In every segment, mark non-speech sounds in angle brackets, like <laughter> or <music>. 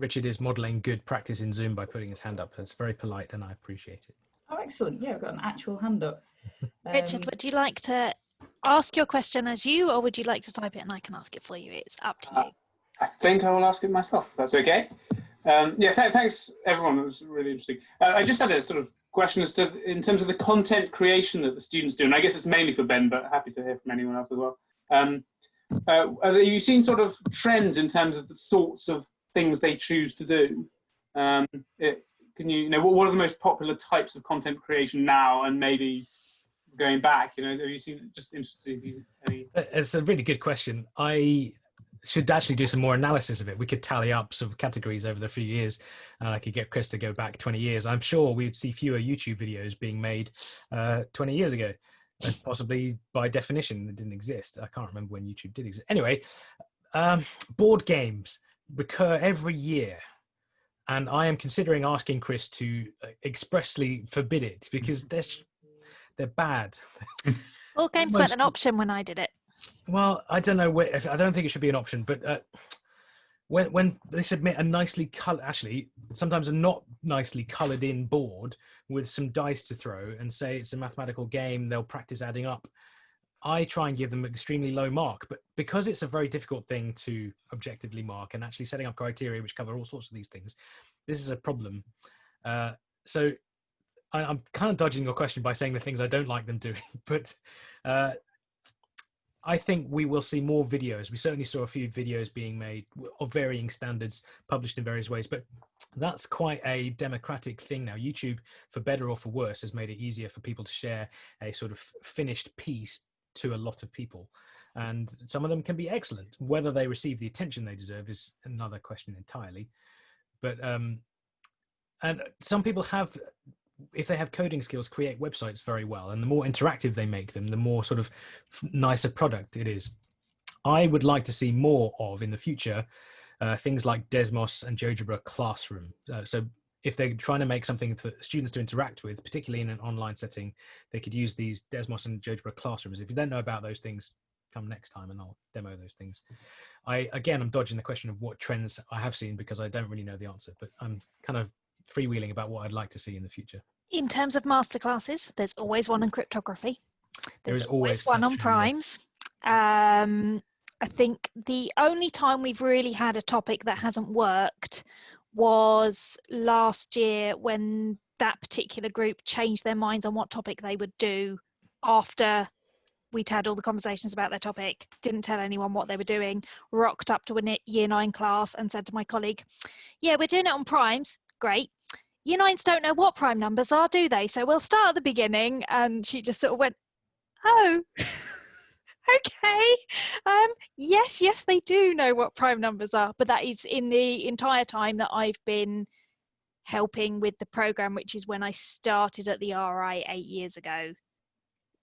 Richard is modeling good practice in Zoom by putting his hand up. It's very polite and I appreciate it. Oh, excellent. Yeah, I've got an actual hand up. Richard, Um, would you like to ask your question as you, or would you like to type it and I can ask it for you? It's up to Uh, you. I think I will ask it myself. That's okay. Um, yeah, th- thanks everyone. It was really interesting. Uh, I just had a sort of question as to in terms of the content creation that the students do, and I guess it's mainly for Ben, but happy to hear from anyone else as well. Um, uh, have you seen sort of trends in terms of the sorts of things they choose to do? Um, it, can you, you know, what, what are the most popular types of content creation now, and maybe going back? You know, have you seen? Just interested you any. Uh, It's a really good question. I should actually do some more analysis of it. We could tally up some categories over the few years, and I could get Chris to go back 20 years. I'm sure we'd see fewer YouTube videos being made uh, 20 years ago, and possibly by definition it didn't exist. I can't remember when YouTube did exist. Anyway, um, board games recur every year. And I am considering asking Chris to uh, expressly forbid it because <laughs> they're sh- they're bad. <laughs> All games weren't an option when I did it. Well, I don't know. Where, if, I don't think it should be an option, but uh, when when they submit a nicely colored, actually sometimes a not nicely colored in board with some dice to throw, and say it's a mathematical game, they'll practice adding up. I try and give them an extremely low mark, but because it's a very difficult thing to objectively mark and actually setting up criteria which cover all sorts of these things, this is a problem. Uh, so I, I'm kind of dodging your question by saying the things I don't like them doing, <laughs> but uh, I think we will see more videos. We certainly saw a few videos being made of varying standards, published in various ways, but that's quite a democratic thing now. YouTube, for better or for worse, has made it easier for people to share a sort of finished piece to a lot of people. And some of them can be excellent. Whether they receive the attention they deserve is another question entirely. But um, and some people have if they have coding skills create websites very well and the more interactive they make them the more sort of nicer product it is i would like to see more of in the future uh, things like desmos and geogebra classroom uh, so if they're trying to make something for students to interact with particularly in an online setting they could use these desmos and geogebra classrooms if you don't know about those things come next time and i'll demo those things i again i'm dodging the question of what trends i have seen because i don't really know the answer but i'm kind of freewheeling about what i'd like to see in the future In terms of masterclasses, there's always one on cryptography. There's is always always- one on primes. Um, I think the only time we've really had a topic that hasn't worked was last year when that particular group changed their minds on what topic they would do after we'd had all the conversations about their topic, didn't tell anyone what they were doing, rocked up to a year nine class and said to my colleague, Yeah, we're doing it on primes. Great. Year nines don't know what prime numbers are, do they? So we'll start at the beginning. And she just sort of went, Oh, <laughs> okay. Um, yes, yes, they do know what prime numbers are, but that is in the entire time that I've been helping with the program, which is when I started at the RI eight years ago.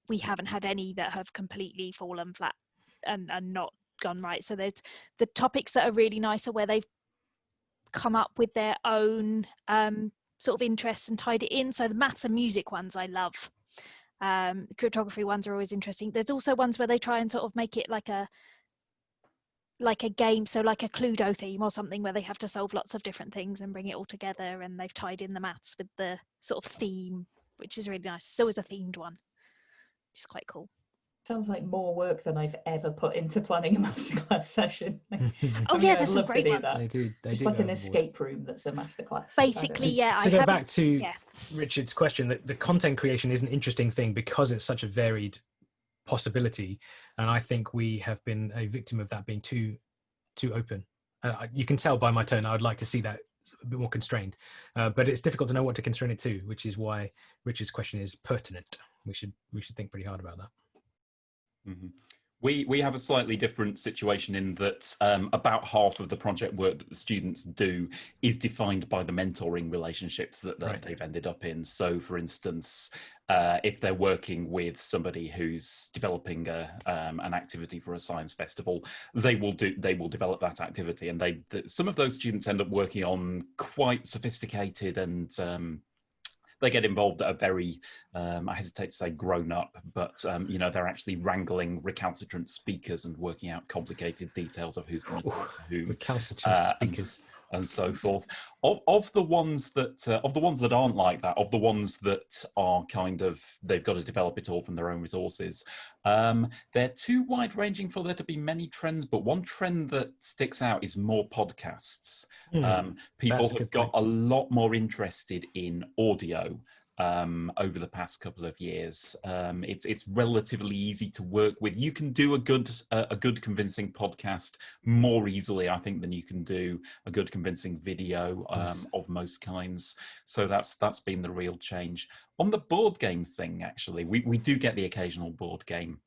We haven't had any that have completely fallen flat and, and not gone right. So there's the topics that are really nice are where they've come up with their own um, sort of interests and tied it in. So the maths and music ones I love. Um, cryptography ones are always interesting. There's also ones where they try and sort of make it like a like a game, so like a Cluedo theme or something where they have to solve lots of different things and bring it all together and they've tied in the maths with the sort of theme, which is really nice. It's always a themed one, which is quite cool. Sounds like more work than I've ever put into planning a <laughs> masterclass session. <laughs> Oh I mean, yeah, I'd there's some love to great do ones. that. they do they Just do like an overboard. escape room that's a masterclass. I. Basically, yeah. to I go back to yeah. Richard's question, that the content creation is an interesting thing because it's such a varied possibility, and I think we have been a victim of that being too too open. Uh, you can tell by my tone. I would like to see that a bit more constrained, uh, but it's difficult to know what to constrain it to, which is why Richard's question is pertinent. We should we should think pretty hard about that. Mhm. We we have a slightly different situation in that um, about half of the project work that the students do is defined by the mentoring relationships that, that Right. they've ended up in. So, for instance, uh, if they're working with somebody who's developing a, um, an activity for a science festival, they will do they will develop that activity, and they th- some of those students end up working on quite sophisticated and um, they get involved at a very um, I hesitate to say grown up, but um, you know they're actually wrangling recalcitrant speakers and working out complicated details of who's going to whom. Recalcitrant Uh, speakers. And so forth. Of, of the ones that uh, of the ones that aren't like that, of the ones that are kind of they've got to develop it all from their own resources, um, they're too wide ranging for there to be many trends. But one trend that sticks out is more podcasts. Hmm, Um, people have got a lot more interested in audio um, over the past couple of years. Um, it's it's relatively easy to work with. You can do a good uh, a good convincing podcast more easily, I think, than you can do a good convincing video um, Yes. of most kinds. So that's that's been the real change. On the board game thing, actually, we we do get the occasional board game.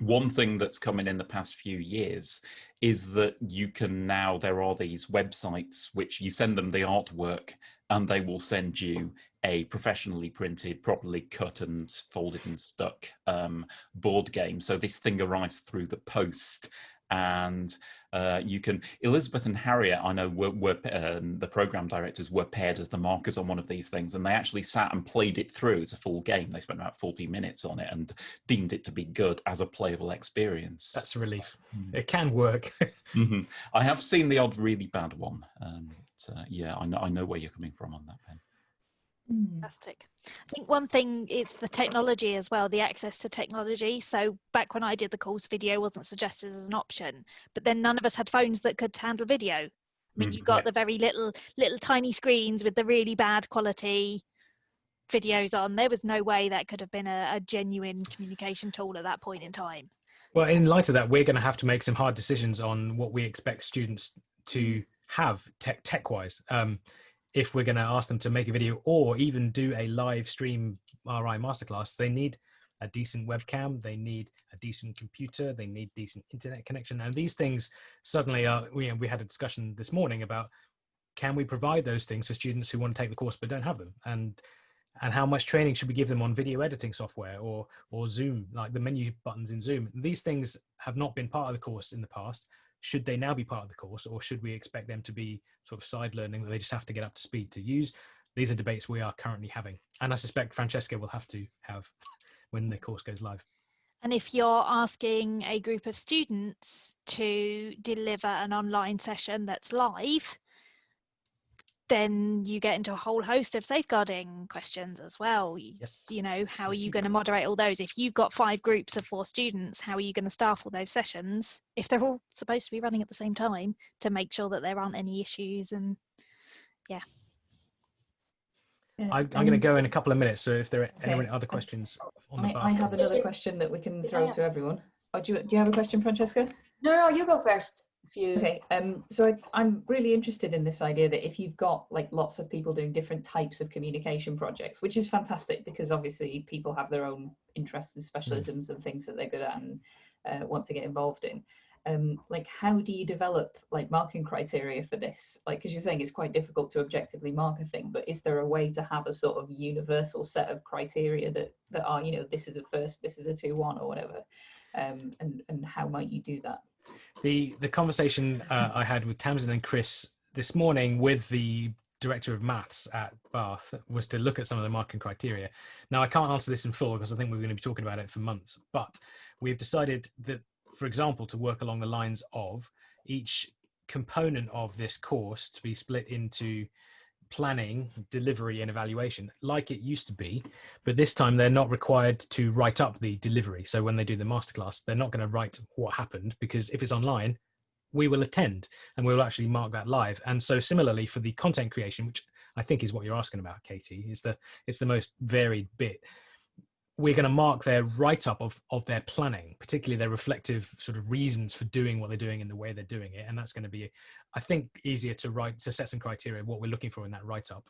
One thing that's coming in the past few years is that you can now there are these websites which you send them the artwork and they will send you a professionally printed, properly cut and folded and stuck um, board game. So this thing arrives through the post, and uh, you can. Elizabeth and Harriet, I know, were, were um, the program directors were paired as the markers on one of these things, and they actually sat and played it through as a full game. They spent about forty minutes on it and deemed it to be good as a playable experience. That's a relief. Mm. It can work. <laughs> Mhm. I have seen the odd really bad one. Um, but, uh, yeah, I know, I know where you're coming from on that, Ben. Hmm. Fantastic. I think one thing is the technology as well, the access to technology. So back when I did the course, video wasn't suggested as an option, but then none of us had phones that could handle video. I mean, Mm, you got yeah. the very little, little tiny screens with the really bad quality videos on. There was no way that could have been a, a genuine communication tool at that point in time. Well, in light of that, we're going to have to make some hard decisions on what we expect students to have tech tech wise. Um, if we're going to ask them to make a video or even do a live stream RI masterclass, they need a decent webcam, they need a decent computer, they need decent internet connection, and these things suddenly are. We we had a discussion this morning about can we provide those things for students who want to take the course but don't have them, and and how much training should we give them on video editing software or or Zoom, like the menu buttons in Zoom. These things have not been part of the course in the past. Should they now be part of the course, or should we expect them to be sort of side learning that they just have to get up to speed to use? These are debates we are currently having, and I suspect Francesca will have to have <laughs> when the course goes live. And if you're asking a group of students to deliver an online session that's live, then you get into a whole host of safeguarding questions as well. Y- Yes. You know, how are Yes, you you going to moderate all those? If you've got five groups of four students, how are you going to staff all those sessions if they're all supposed to be running at the same time to make sure that there aren't any issues? And Yeah, I, I'm going to go in a couple of minutes. So if there are Okay. any other questions on the I, I have another question that we can throw Yeah. to everyone. Oh, do, you, do you have a question, Francesca? No, no, you go first. You. Okay, um, so I, I'm really interested in this idea that if you've got like lots of people doing different types of communication projects, which is fantastic because obviously people have their own interests and specialisms and things that they're good at and uh, want to get involved in. Um, like, how do you develop like marking criteria for this? Like, because you're saying it's quite difficult to objectively mark a thing, but is there a way to have a sort of universal set of criteria that that are, you know, this is a first, this is a two one or whatever, um, and and how might you do that? The the conversation uh, I had with Tamsin and Chris this morning with the director of maths at Bath was to look at some of the marking criteria. Now I can't answer this in full because I think we're going to be talking about it for months, but we've decided that, for example, to work along the lines of each component of this course to be split into planning, delivery, and evaluation, like it used to be. But this time they're not required to write up the delivery. So when they do the masterclass, they're not going to write what happened because if it's online, we will attend and we will actually mark that live. And so similarly for the content creation, which I think is what you're asking about, Katie, is the it's the most varied bit. We're going to mark their write up of of their planning, particularly their reflective sort of reasons for doing what they're doing and the way they're doing it. And that's going to be, I think, easier to write to set some criteria what we're looking for in that write up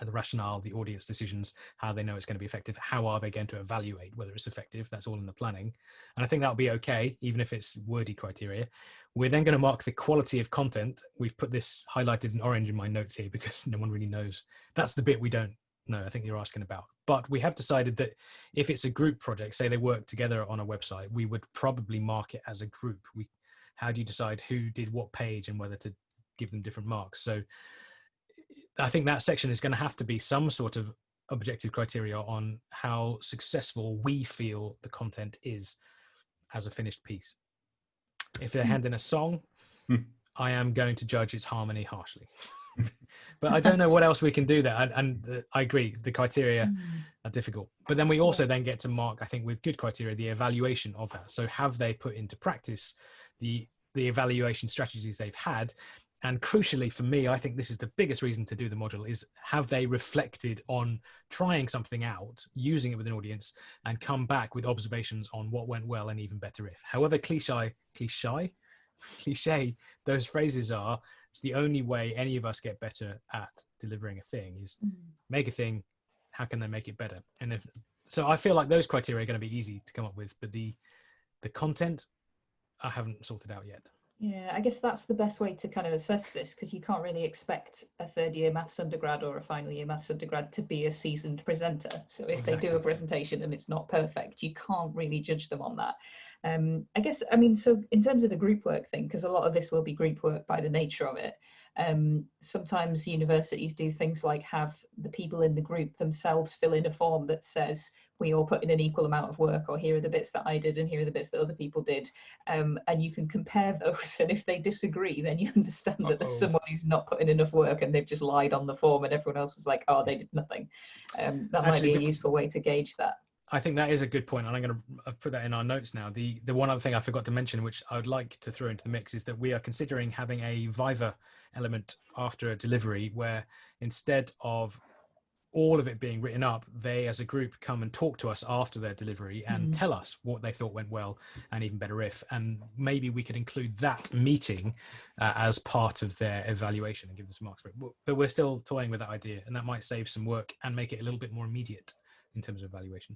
the rationale, the audience decisions, how they know it's going to be effective, how are they going to evaluate whether it's effective. That's all in the planning. And I think that'll be okay, even if it's wordy criteria. We're then going to mark the quality of content. We've put this highlighted in orange in my notes here because <laughs> no one really knows. That's the bit we don't know, I think you're asking about. But we have decided that if it's a group project, say they work together on a website, we would probably mark it as a group. We, how do you decide who did what page and whether to give them different marks? So I think that section is going to have to be some sort of objective criteria on how successful we feel the content is as a finished piece. If they're Hmm. handing a song, Hmm. I am going to judge its harmony harshly. <laughs> but I don't know what else we can do there. And, and uh, I agree, the criteria Mm. are difficult. But then we also then get to mark, I think, with good criteria, the evaluation of that. So have they put into practice the the evaluation strategies they've had? And crucially for me, I think this is the biggest reason to do the module is have they reflected on trying something out, using it with an audience, and come back with observations on what went well and even better if. However cliche, cliche, <laughs> cliche those phrases are, it's the only way any of us get better at delivering a thing is Mm. make a thing how can they make it better and if so i feel like those criteria are going to be easy to come up with but the the content i haven't sorted out yet Yeah, I guess that's the best way to kind of assess this because you can't really expect a third year maths undergrad or a final year maths undergrad to be a seasoned presenter. So if they do a presentation and it's not perfect, you can't really judge them on that. Um, I guess, I mean, so in terms of the group work thing, because a lot of this will be group work by the nature of it, um, sometimes universities do things like have the people in the group themselves fill in a form that says, we all put in an equal amount of work, or here are the bits that I did, and here are the bits that other people did um, and you can compare those. <laughs> And if they disagree, then you understand that there's Uh-oh. someone who's not putting in enough work and they've just lied on the form, and everyone else was like, "Oh, they did nothing." Um, that might be a useful way to gauge that. i think that is a good point and i'm going to put that in our notes now the the one other thing i forgot to mention which i would like to throw into the mix is that we are considering having a viva element after a delivery where instead of all of it being written up, they as a group come and talk to us after their delivery and Mm. tell us what they thought went well and even better if. And maybe we could include that meeting uh, as part of their evaluation and give them some marks for it. But- But we're still toying with that idea, and that might save some work and make it a little bit more immediate in terms of evaluation.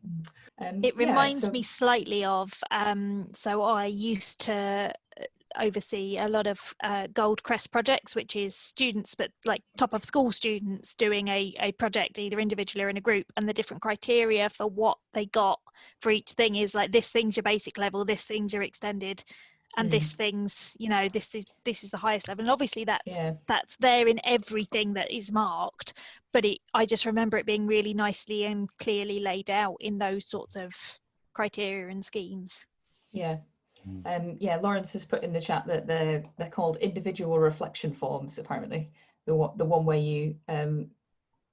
Um, It yeah, reminds so- me slightly of um, so I used to uh, oversee a lot of uh, Gold Crest projects, which is students, but like top of school students doing a, a project either individually or in a group, and the different criteria for what they got for each thing is like this thing's your basic level, this thing's your extended, and Mm. this thing's you know this is this is the highest level, and obviously that's Yeah. that's there in everything that is marked but it i just remember it being really nicely and clearly laid out in those sorts of criteria and schemes Yeah. Mm. Um, yeah, Lawrence has put in the chat that they're they're called individual reflection forms. Apparently, the one the one where you um,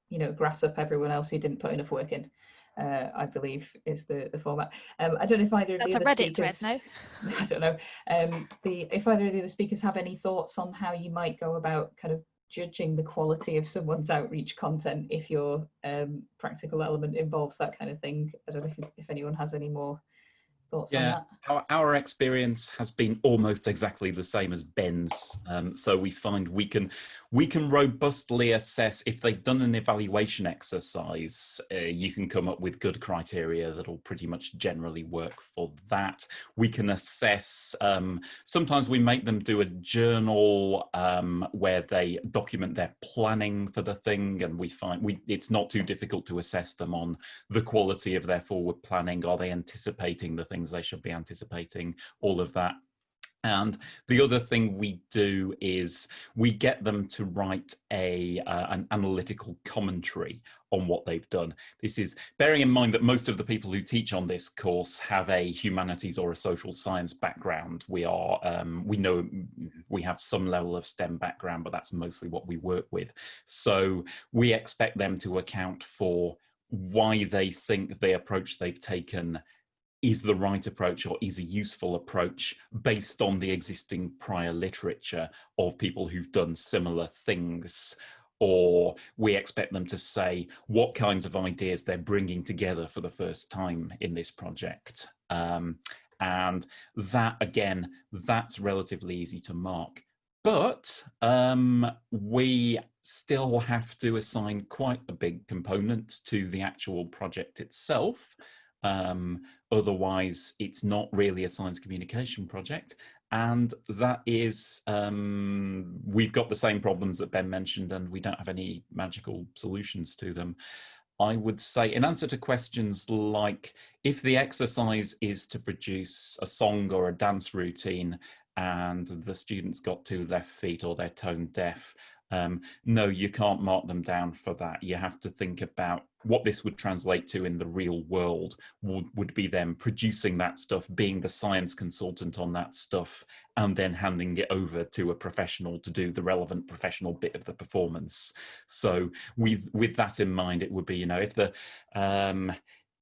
you know grass up everyone else who didn't put enough work in. Uh, I believe is the the format. Um, I don't know if either of That's the a other Reddit thread, speakers. no? <laughs> I don't know. Um, the if either of the other speakers have any thoughts on how you might go about kind of judging the quality of someone's outreach content if your um, practical element involves that kind of thing. I don't know if, if anyone has any more thoughts Yeah. Our, our experience has been almost exactly the same as Ben's. Um, so we find we can we can robustly assess if they've done an evaluation exercise. Uh, you can come up with good criteria that'll pretty much generally work for that. We can assess. Um, sometimes we make them do a journal um, where they document their planning for the thing, and we find we it's not too difficult to assess them on the quality of their forward planning. Are they anticipating the things they should be anticipating? All of that. And the other thing we do is we get them to write a uh, an analytical commentary on what they've done. This is bearing in mind that most of the people who teach on this course have a humanities or a social science background. We are um, we know we have some level of STEM background, but that's mostly what we work with. So we expect them to account for why they think the approach they've taken is the right approach or is a useful approach based on the existing prior literature of people who've done similar things? Or we expect them to say what kinds of ideas they're bringing together for the first time in this project? Um, and that again that's relatively easy to mark. But um, we still have to assign quite a big component to the actual project itself um, otherwise it's not really a science communication project. And that is um, we've got the same problems that ben mentioned and we don't have any magical solutions to them. I would say in answer to questions like if the exercise is to produce a song or a dance routine and the students got two left feet or they're tone deaf um, no, you can't mark them down for that. You have to think about what this would translate to in the real world would, would be them producing that stuff, being the science consultant on that stuff, and then handing it over to a professional to do the relevant professional bit of the performance. So with, with that in mind, it would be, you know, if the, um,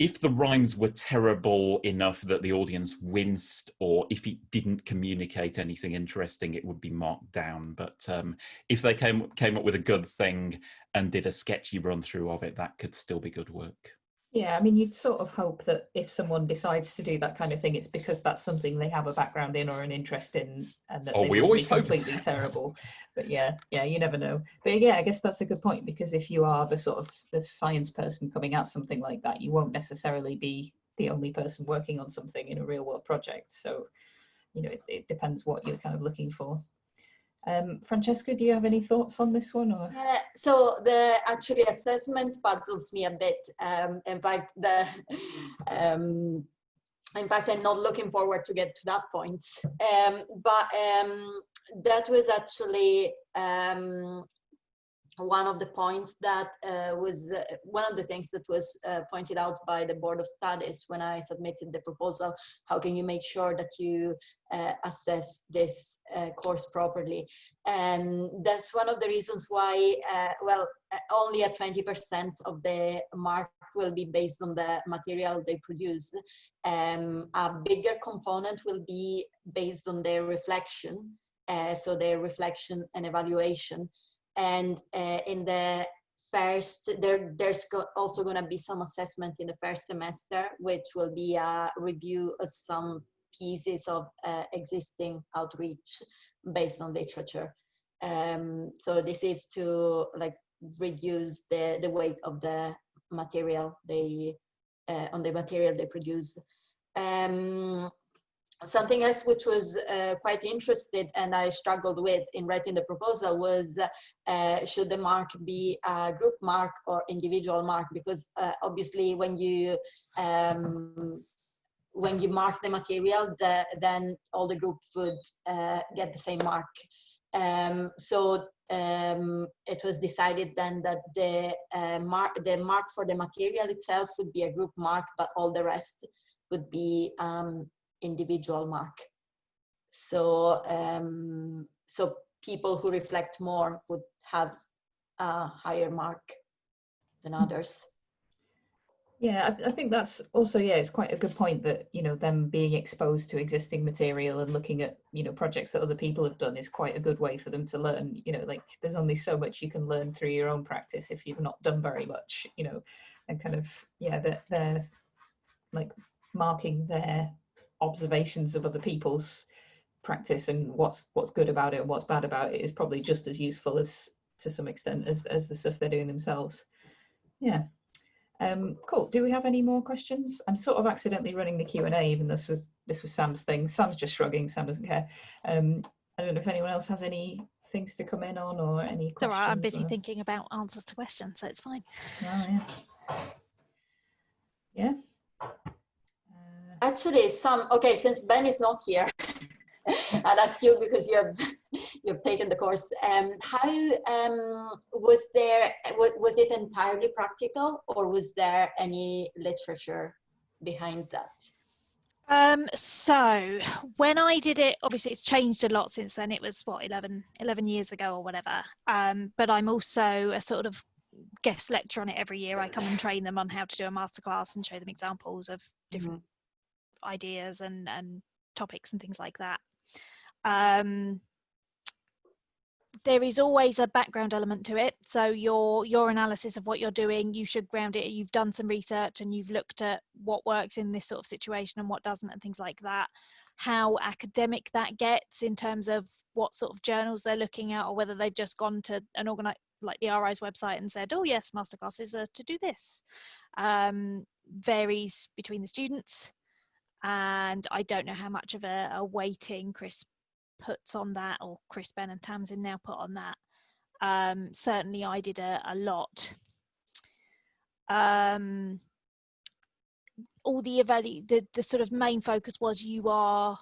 if the rhymes were terrible enough that the audience winced or if it didn't communicate anything interesting it would be marked down. But um, if they came came up with a good thing and did a sketchy run through of it that could still be good work Yeah, I mean, you'd sort of hope that if someone decides to do that kind of thing, it's because that's something they have a background in or an interest in, and that Oh, we always hope. completely terrible. But yeah, yeah, you never know. But yeah, I guess that's a good point because if you are the sort of the science person coming at something like that, you won't necessarily be the only person working on something in a real world project. So, you know, it, it depends what you're kind of looking for. Um, Francesca, do you have any thoughts on this one? Or Uh, so the actually assessment puzzles me a bit. Um, in fact, the um, in fact, I'm not looking forward to get to that point. Um, but um, that was actually um, one of the points that uh, was uh, one of the things that was uh, pointed out by the board of studies when I submitted the proposal. How can you make sure that you uh, assess this uh, course properly? And that's one of the reasons why, uh, well, only at 20% of the mark will be based on the material they produce. Um, a bigger component will be based on their reflection, so their reflection and evaluation. And uh, in the first, there, there's also going to be some assessment in the first semester, which will be a review of some pieces of uh, existing outreach based on literature. Um, so this is to like reduce the, the weight of the material they uh, on the material they produce. Um, something else which was uh, quite interested and I struggled with in writing the proposal was uh, should the mark be a group mark or individual mark? Because uh, obviously when you um, when you mark the material the, then all the group would uh, get the same mark. Um, so um, it was decided then that the uh, mark the mark for the material itself would be a group mark but all the rest would be um, individual mark. So, um, so people who reflect more would have a higher mark than others. Yeah, I, I think that's also yeah, it's quite a good point that you know them being exposed to existing material and looking at you know projects that other people have done is quite a good way for them to learn. You know, like there's only so much you can learn through your own practice if you've not done very much. You know, and kind of yeah, that they're like marking their observations of other people's practice and what's what's good about it and what's bad about it is probably just as useful as to some extent as as the stuff they're doing themselves. Yeah. Um, cool. Do we have any more questions? I'm sort of accidentally running the Q and A, even this was this was Sam's thing. Sam's just shrugging. Sam doesn't care. Um, I don't know if anyone else has any things to come in on or any all questions. right, I'm busy or- thinking about answers to questions, so it's fine. Oh. Yeah. Uh, Actually, some, okay, since Ben is not here, <laughs> I'll ask you because you have, <laughs> you've taken the course. Um, how, um, was there, was, was it entirely practical or was there any literature behind that? Um, so when I did it, obviously it's changed a lot since then. It was what 11, 11 years ago or whatever. Um, but I'm also a sort of guest lecturer on it every year. I come and train them on how to do a masterclass and show them examples of different ideas and and topics and things like that. Um, there is always a background element to it. So your your analysis of what you're doing, you should ground it. You've done some research and you've looked at what works in this sort of situation and what doesn't, and things like that. How academic that gets in terms of what sort of journals they're looking at, or whether they've just gone to an organi like the RI's website and said, "Oh yes, masterclasses are to do this," um, varies between the students, and I don't know how much of a, a weighting Chris puts on that, or Chris Ben and Tamsin now put on that. Um, certainly, I did a, a lot. Um, all the evalu- the the sort of main focus was you are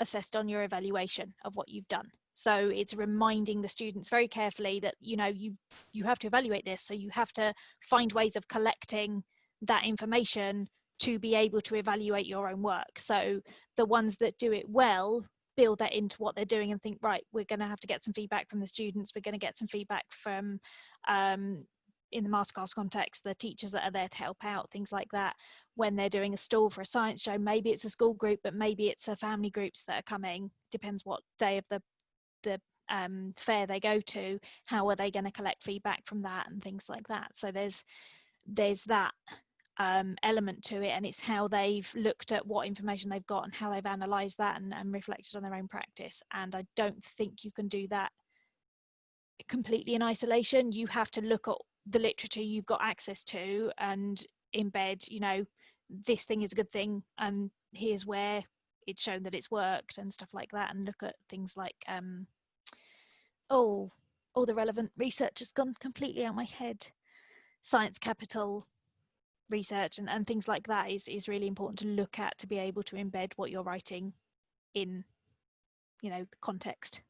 assessed on your evaluation of what you've done. so it's reminding the students very carefully that you know you you have to evaluate this so you have to find ways of collecting that information to be able to evaluate your own work. So the ones that do it well build that into what they're doing and think right we're going to have to get some feedback from the students. We're going to get some feedback from um, in the masterclass context the teachers that are there to help out things like that. When they're doing a stall for a science show maybe it's a school group but maybe it's a family groups that are coming. Depends what day of the the um, fair they go to. How are they going to collect feedback from that and things like that? So there's there's that um, element to it and it's how they've looked at what information they've got and how they've analyzed that and, and reflected on their own practice and i don't think you can do that completely in isolation. You have to look at the literature you've got access to and embed you know this thing is a good thing and here's where it's shown that it's worked and stuff like that and look at things like um oh all the relevant research has gone completely out my head. Science capital research and, and things like that is is really important to look at to be able to embed what you're writing in you know the context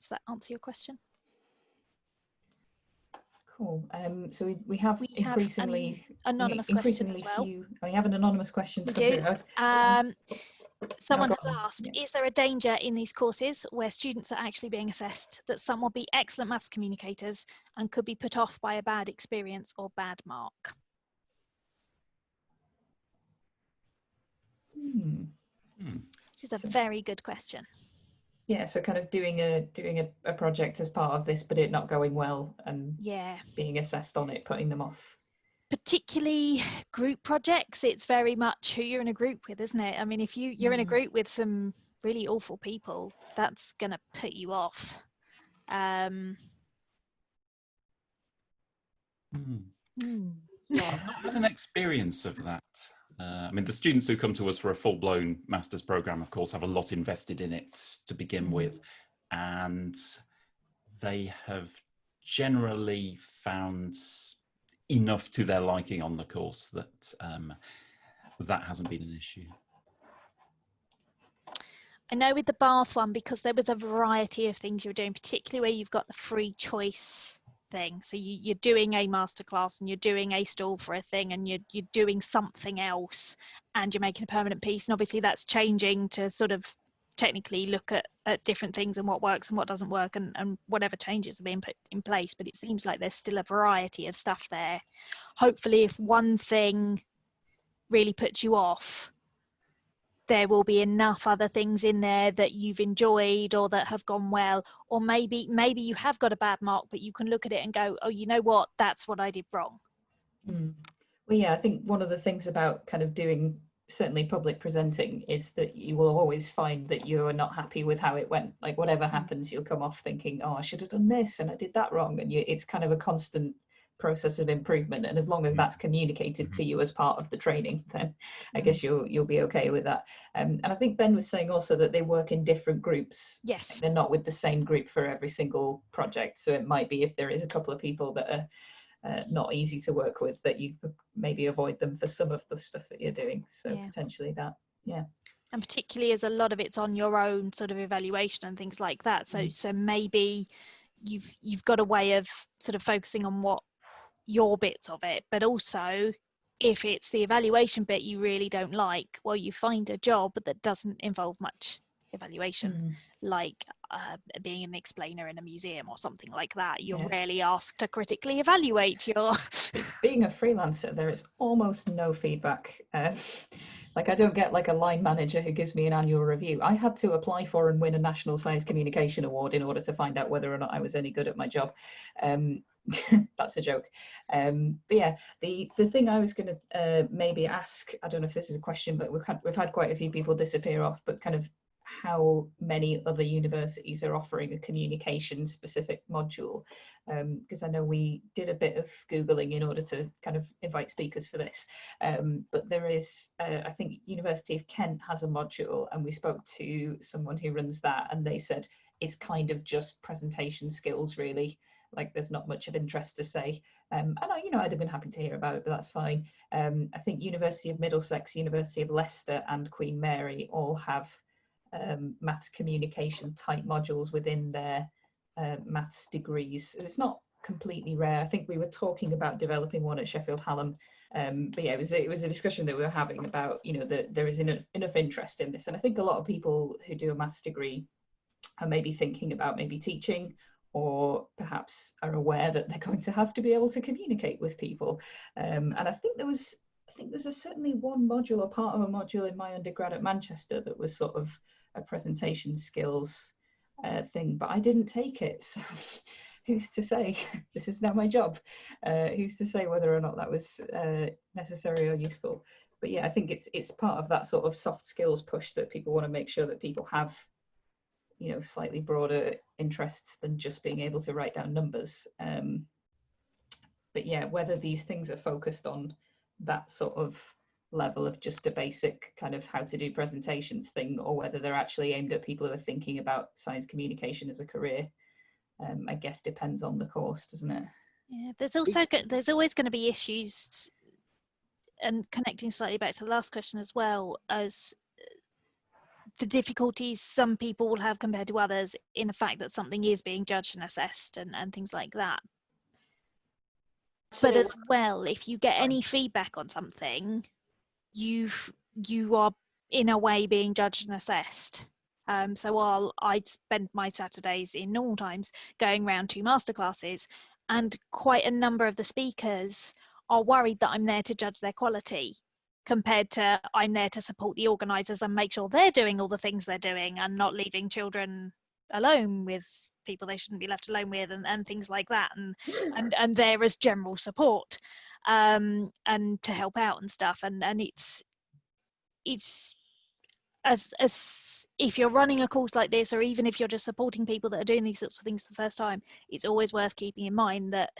does that answer your question Cool. Um, so we, we have We have increasingly an anonymous question increasingly as well few. We have an anonymous question. We do. was- Um, someone has asked, Yeah. is there a danger in these courses where students are actually being assessed that some will be excellent maths communicators and could be put off by a bad experience or bad mark? Hmm. Which is a So- very good question. Yeah, so kind of doing a doing a, a project as part of this, but it not going well and Yeah, being assessed on it, putting them off. Particularly group projects, it's very much who you're in a group with, isn't it? I mean, if you you're in a Mm. group with some really awful people, that's gonna put you off. Um, Hmm. hmm. I've not had an experience of that. Uh, I mean, the students who come to us for a full-blown master's program, of course, have a lot invested in it to begin Mhm. with, and they have generally found enough to their liking on the course that um, that hasn't been an issue. I know with the bath one because there was a variety of things you were doing, particularly where you've got the free choice thing. So you, you're doing a masterclass and you're doing a stall for a thing and you're you're doing something else and you're making a permanent piece. And obviously that's changing to sort of technically look at, at different things and what works and what doesn't work and, and whatever changes have been put in place. But it seems like there's still a variety of stuff there. Hopefully if one thing really puts you off, there will be enough other things in there that you've enjoyed or that have gone well or maybe maybe you have got a bad mark but you can look at it and go oh you know what that's what i did wrong Mm. Well, yeah, I think one of the things about kind of doing certainly public presenting is that you will always find that you are not happy with how it went. Like whatever happens, you'll come off thinking, "Oh, I should have done this and I did that wrong," and you, it's kind of a constant process of improvement. And as long as Mm. that's communicated to you as part of the training, then I guess you'll you'll be okay with that. Um, and I think Ben was saying also that they work in different groups yes they're not with the same group for every single project. So it might be if there is a couple of people that are uh, not easy to work with, that you could maybe avoid them for some of the stuff that you're doing. So Yeah. potentially that. Yeah. And particularly as a lot of it's on your own sort of evaluation and things like that so Mm. so maybe you've you've got a way of sort of focusing on what your bits of it but also if it's the evaluation bit you really don't like well you find a job that doesn't involve much evaluation like uh, being an explainer in a museum or something like that. You're Yeah. rarely asked to critically evaluate your. Being a freelancer, there is almost no feedback. Uh, like I don't get like a line manager who gives me an annual review. I had to apply for and win a National Science Communication Award in order to find out whether or not I was any good at my job. Um, <laughs> that's a joke. Um, but yeah, the the thing I was going to uh, maybe ask, I don't know if this is a question, but we've had we've had quite a few people disappear off, but kind of how many other universities are offering a communication specific module. Because I know we did a bit of googling in order to kind of invite speakers for this. Um, but there is uh, I think University of Kent has a module and we spoke to someone who runs that and they said it's kind of just presentation skills really. Like there's not much of interest to say. Um, and I, you know I'd have been happy to hear about it but that's fine. Um, I think University of Middlesex University of Leicester and Queen Mary all have um, maths communication type modules within their uh, maths degrees. It's not completely rare. I think we were talking about developing one at Sheffield Hallam, um, but yeah, it was it was a discussion that we were having about you know that there is enough, enough interest in this, and I think a lot of people who do a maths degree are maybe thinking about maybe teaching or perhaps are aware that they're going to have to be able to communicate with people. Um, and I think there was, I think there's a, certainly one module or part of a module in my undergrad at Manchester that was sort of a presentation skills uh, thing, but I didn't take it. <laughs> So who's to say? <laughs> this is now my job. Uh, who's to say whether or not that was uh, necessary or useful? But yeah, I think it's it's part of that sort of soft skills push that people want to make sure that people have you know slightly broader interests than just being able to write down numbers um, but yeah whether these things are focused on that sort of level of just a basic kind of how to do presentations thing or whether they're actually aimed at people who are thinking about science communication as a career. Um, i guess depends on the course doesn't it? Yeah there's also there's always going to be issues and connecting slightly back to the last question as well as the difficulties some people will have compared to others in the fact that something is being judged and assessed and, and things like that. But as well, if you get any feedback on something, you you are in a way being judged and assessed. Um, so while I'd spend my Saturdays in normal times going around to masterclasses, and quite a number of the speakers are worried that I'm there to judge their quality compared to I'm there to support the organisers and make sure they're doing all the things they're doing and not leaving children alone with people they shouldn't be left alone with and, and things like that and <gasps> and and there as general support um and to help out and stuff and and it's it's as as if you're running a course like this or even if you're just supporting people that are doing these sorts of things for the first time it's always worth keeping in mind that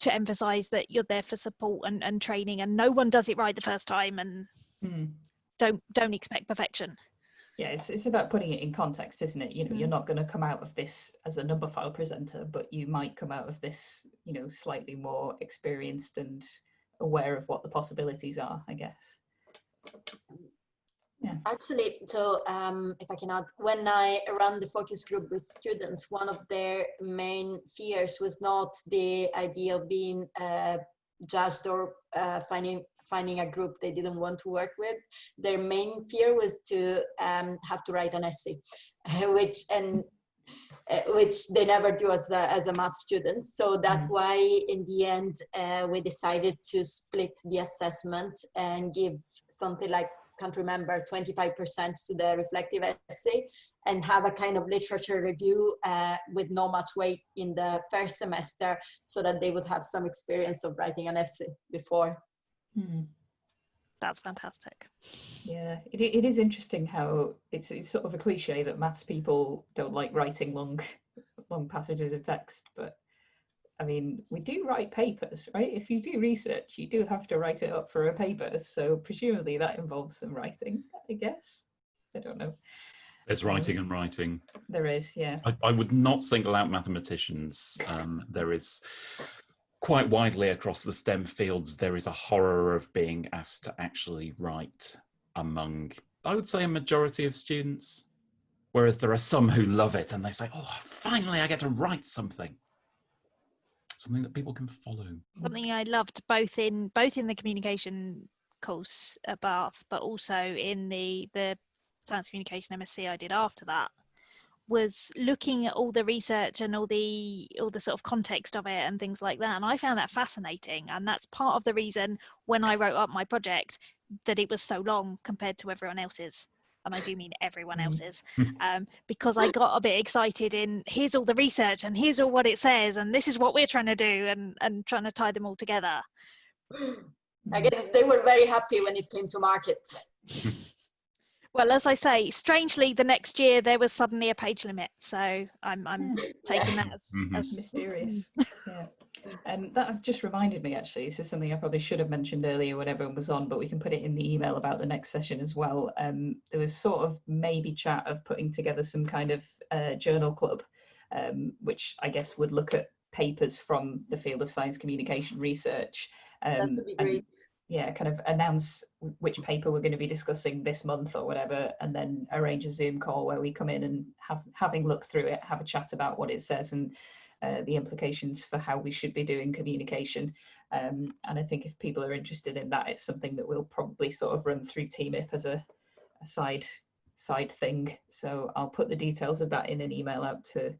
to emphasize that you're there for support and, and training and no one does it right the first time and mm. don't don't expect perfection yeah it's, it's about putting it in context isn't it you know mm. you're not going to come out of this as a number file presenter but you might come out of this you know slightly more experienced and aware of what the possibilities are i guess yeah. Actually, so um, if I can add, when I ran the focus group with students, one of their main fears was not the idea of being uh, judged or uh, finding finding a group they didn't want to work with. Their main fear was to um, have to write an essay, <laughs> which and uh, which they never do as the as a math student. So that's mm. why in the end uh, we decided to split the assessment and give something like can't remember, 25% to the reflective essay and have a kind of literature review uh, with no much weight in the first semester so that they would have some experience of writing an essay before. Hmm. That's fantastic. Yeah, it, it is interesting how it's, it's sort of a cliche that maths people don't like writing long, <laughs> long passages of text, but I mean, we do write papers, right? If you do research, you do have to write it up for a paper. So presumably that involves some writing, I guess. I don't know. There's um, writing and writing. There is, yeah. I, I would not single out mathematicians. Um, there is quite widely across the STEM fields, there is a horror of being asked to actually write among, I would say, a majority of students. Whereas there are some who love it and they say, oh, finally I get to write something something that people can follow. Something I loved both in both in the communication course at Bath, but also in the the science communication MSc I did after that was looking at all the research and all the all the sort of context of it and things like that and i found that fascinating and that's part of the reason when i wrote up my project that it was so long compared to everyone else's and I do mean everyone mm. else's, um, because I got a bit excited in here's all the research and here's all what it says and this is what we're trying to do and, and trying to tie them all together. I guess they were very happy when it came to market. <laughs> well, as I say, strangely, the next year there was suddenly a page limit, so I'm I'm taking that as, mm -hmm. as mysterious. <laughs> yeah. Um, that has just reminded me actually, this is something I probably should have mentioned earlier when everyone was on, but we can put it in the email about the next session as well. Um, there was sort of maybe chat of putting together some kind of uh, journal club, um, which I guess would look at papers from the field of science communication research. Um, that would be great. Yeah, kind of announce which paper we're going to be discussing this month or whatever, and then arrange a Zoom call where we come in and have having looked through it, have a chat about what it says and uh, the implications for how we should be doing communication. Um, and I think if people are interested in that, it's something that we'll probably sort of run through TMIP as a, a side side thing. So I'll put the details of that in an email out to.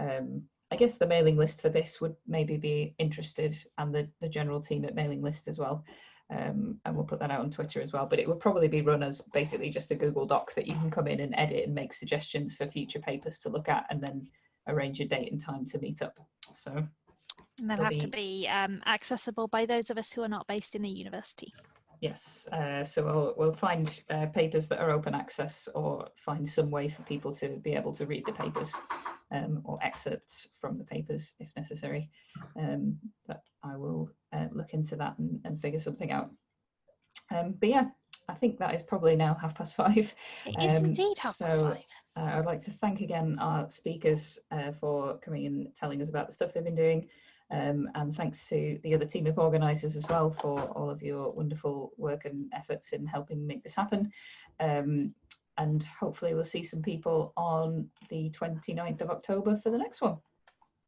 Um, I guess the mailing list for this would maybe be interested, and the the general TMIP mailing list as well. Um, and we'll put that out on Twitter as well. But it will probably be run as basically just a Google Doc that you can come in and edit and make suggestions for future papers to look at, and then arrange a date and time to meet up. So And they'll have to be- be um, accessible by those of us who are not based in a university. Yes, uh, so we'll, we'll find uh, papers that are open access or find some way for people to be able to read the papers um, or excerpts from the papers if necessary. Um, but I will uh, look into that and, and figure something out. Um, but yeah, I think that is probably now half past five. It is Um, indeed half past five. Uh, I'd like to thank again our speakers uh, for coming and telling us about the stuff they've been doing. Um, and thanks to the other team of organisers as well for all of your wonderful work and efforts in helping make this happen. Um, and hopefully we'll see some people on the 29th of October for the next one.